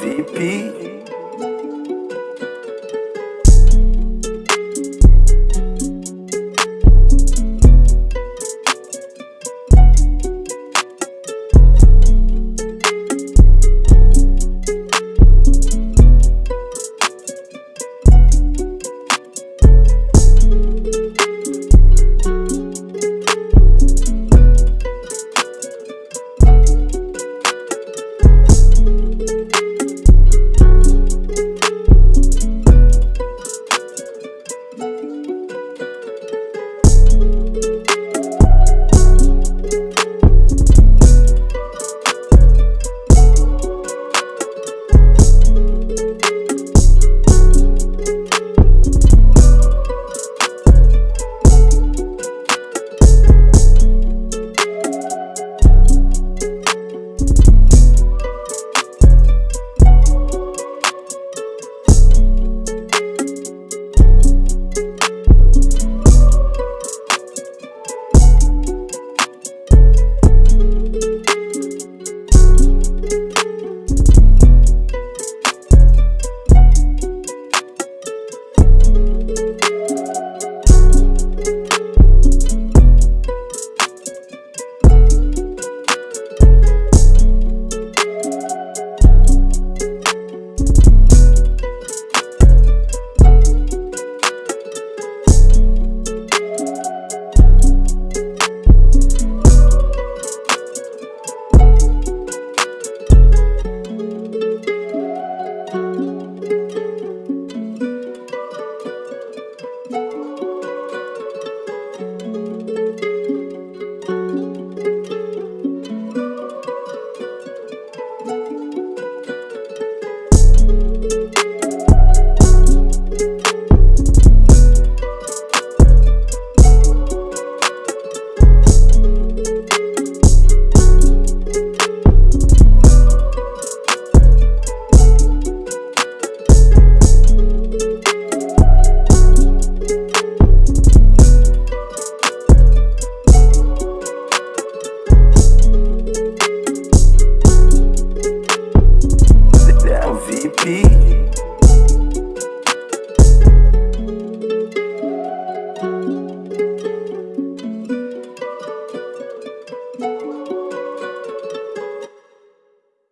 VP